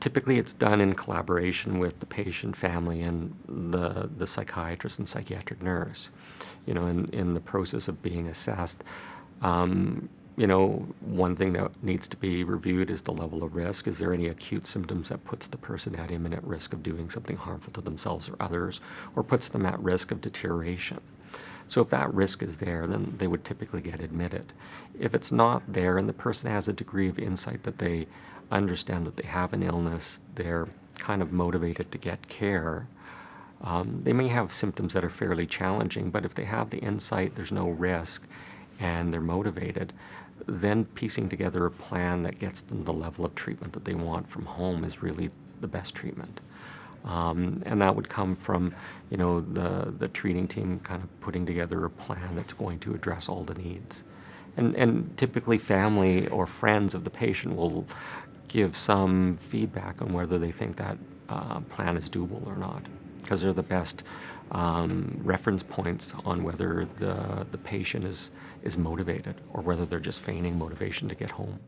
Typically, it's done in collaboration with the patient, family, and the, the psychiatrist and psychiatric nurse. You know, in, in the process of being assessed, um, you know, one thing that needs to be reviewed is the level of risk. Is there any acute symptoms that puts the person at imminent risk of doing something harmful to themselves or others, or puts them at risk of deterioration? So if that risk is there, then they would typically get admitted. If it's not there and the person has a degree of insight that they understand that they have an illness, they're kind of motivated to get care, um, they may have symptoms that are fairly challenging, but if they have the insight, there's no risk, and they're motivated, then piecing together a plan that gets them the level of treatment that they want from home is really the best treatment. Um, and that would come from, you know, the, the treating team kind of putting together a plan that's going to address all the needs. And, and typically family or friends of the patient will give some feedback on whether they think that uh, plan is doable or not, because they're the best um, reference points on whether the, the patient is, is motivated or whether they're just feigning motivation to get home.